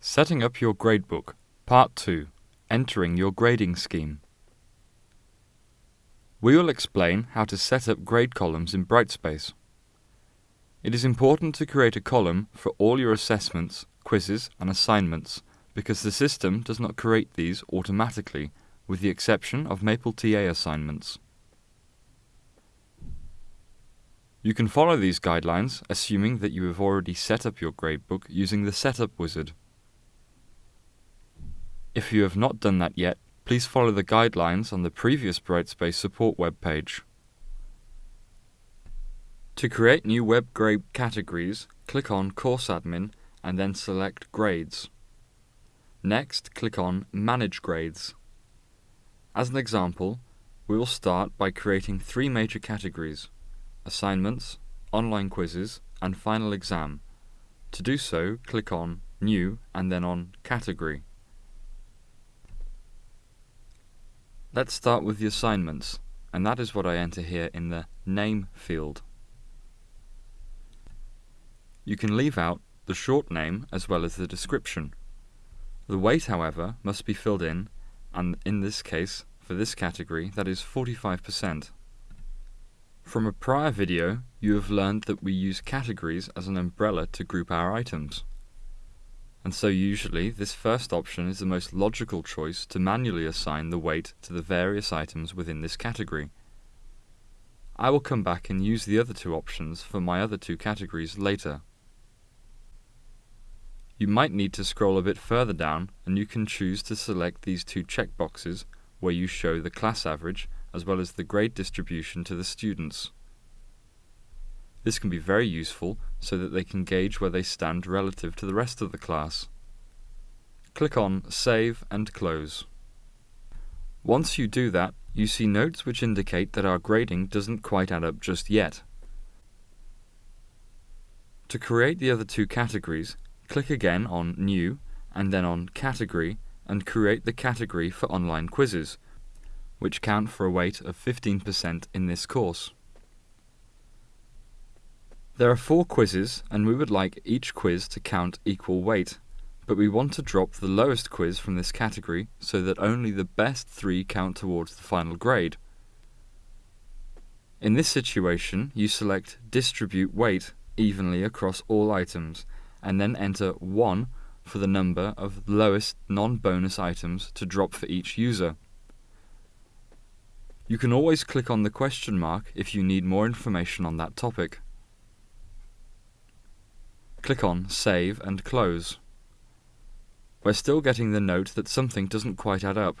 Setting up your gradebook, Part 2 Entering your grading scheme. We will explain how to set up grade columns in Brightspace. It is important to create a column for all your assessments, quizzes, and assignments because the system does not create these automatically, with the exception of Maple TA assignments. You can follow these guidelines assuming that you have already set up your gradebook using the Setup wizard. If you have not done that yet, please follow the guidelines on the previous Brightspace support web page. To create new web grade categories, click on Course Admin and then select Grades. Next, click on Manage Grades. As an example, we will start by creating three major categories assignments, online quizzes, and final exam. To do so, click on New and then on Category. Let's start with the assignments, and that is what I enter here in the Name field. You can leave out the short name as well as the description. The weight, however, must be filled in, and in this case, for this category, that is 45%. From a prior video, you have learned that we use categories as an umbrella to group our items. And so usually, this first option is the most logical choice to manually assign the weight to the various items within this category. I will come back and use the other two options for my other two categories later. You might need to scroll a bit further down and you can choose to select these two checkboxes where you show the class average as well as the grade distribution to the students. This can be very useful so that they can gauge where they stand relative to the rest of the class. Click on Save and Close. Once you do that, you see notes which indicate that our grading doesn't quite add up just yet. To create the other two categories, click again on New and then on Category and create the category for online quizzes, which count for a weight of 15% in this course. There are four quizzes and we would like each quiz to count equal weight, but we want to drop the lowest quiz from this category so that only the best three count towards the final grade. In this situation, you select Distribute Weight evenly across all items and then enter 1 for the number of lowest non-bonus items to drop for each user. You can always click on the question mark if you need more information on that topic. Click on Save and Close. We're still getting the note that something doesn't quite add up.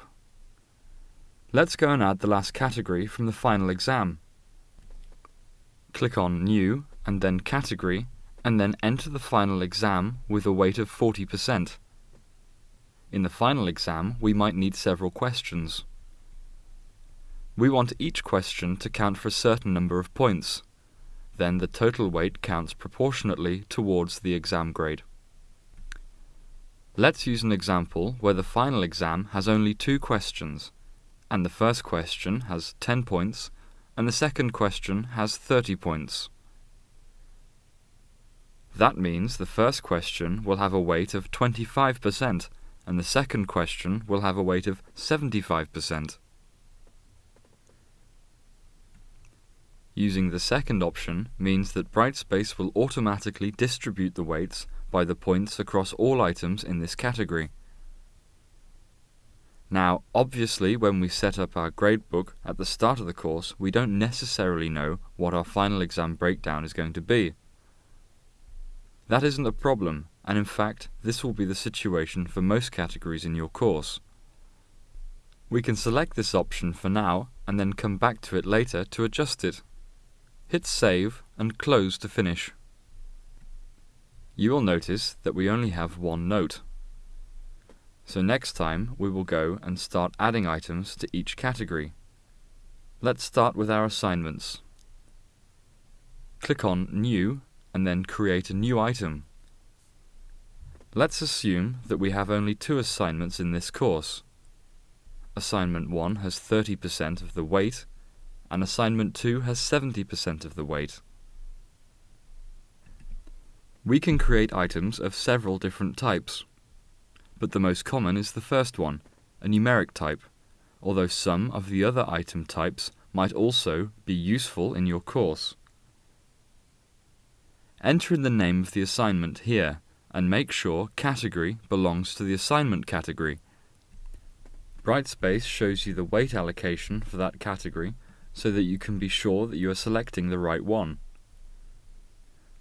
Let's go and add the last category from the final exam. Click on New and then Category and then enter the final exam with a weight of 40%. In the final exam, we might need several questions. We want each question to count for a certain number of points. Then the total weight counts proportionately towards the exam grade. Let's use an example where the final exam has only two questions, and the first question has 10 points, and the second question has 30 points. That means the first question will have a weight of 25%, and the second question will have a weight of 75%. Using the second option means that Brightspace will automatically distribute the weights by the points across all items in this category. Now, obviously, when we set up our gradebook at the start of the course, we don't necessarily know what our final exam breakdown is going to be. That isn't a problem, and in fact, this will be the situation for most categories in your course. We can select this option for now, and then come back to it later to adjust it. Hit Save and Close to finish. You will notice that we only have one note. So next time we will go and start adding items to each category. Let's start with our assignments. Click on New and then create a new item. Let's assume that we have only two assignments in this course. Assignment 1 has 30% of the weight and assignment 2 has 70% of the weight. We can create items of several different types. but the most common is the first one, a numeric type, although some of the other item types might also be useful in your course. Enter in the name of the assignment here and make sure category belongs to the assignment category. Brightspace shows you the weight allocation for that category so that you can be sure that you are selecting the right one.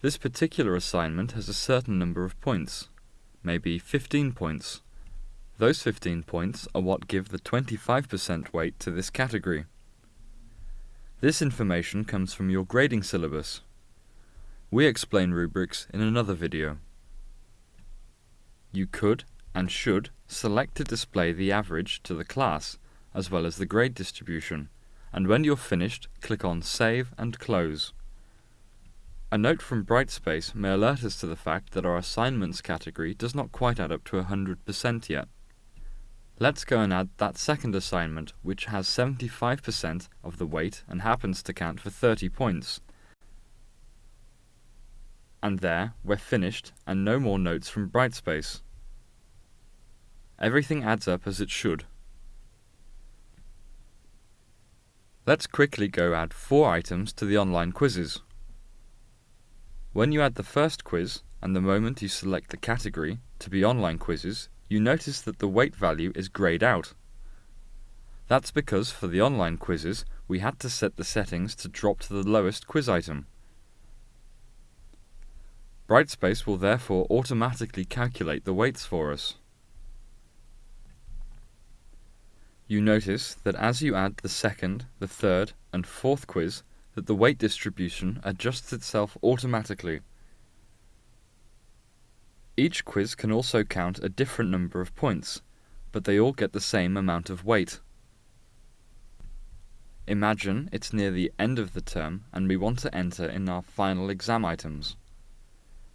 This particular assignment has a certain number of points, maybe 15 points. Those 15 points are what give the 25% weight to this category. This information comes from your grading syllabus. We explain rubrics in another video. You could and should select to display the average to the class, as well as the grade distribution, and when you're finished, click on Save and Close. A note from Brightspace may alert us to the fact that our assignments category does not quite add up to 100% yet. Let's go and add that second assignment, which has 75% of the weight and happens to count for 30 points. And there, we're finished, and no more notes from Brightspace. Everything adds up as it should. Let's quickly go add four items to the online quizzes. When you add the first quiz, and the moment you select the category to be online quizzes, you notice that the weight value is greyed out. That's because for the online quizzes, we had to set the settings to drop to the lowest quiz item. Brightspace will therefore automatically calculate the weights for us. You notice that as you add the second, the third, and fourth quiz, that the weight distribution adjusts itself automatically. Each quiz can also count a different number of points, but they all get the same amount of weight. Imagine it's near the end of the term and we want to enter in our final exam items.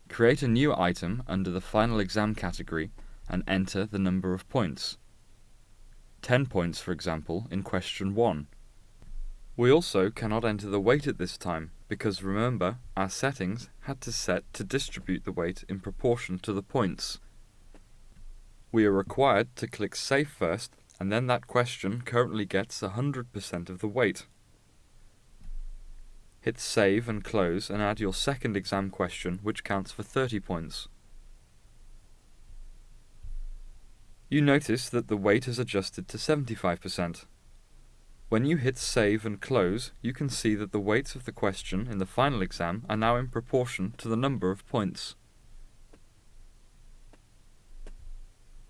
Create a new item under the final exam category and enter the number of points. 10 points, for example, in question 1. We also cannot enter the weight at this time, because remember, our settings had to set to distribute the weight in proportion to the points. We are required to click Save first, and then that question currently gets 100% of the weight. Hit Save and Close and add your second exam question, which counts for 30 points. You notice that the weight is adjusted to 75%. When you hit Save and Close, you can see that the weights of the question in the final exam are now in proportion to the number of points.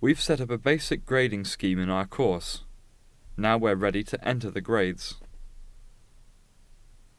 We've set up a basic grading scheme in our course. Now we're ready to enter the grades.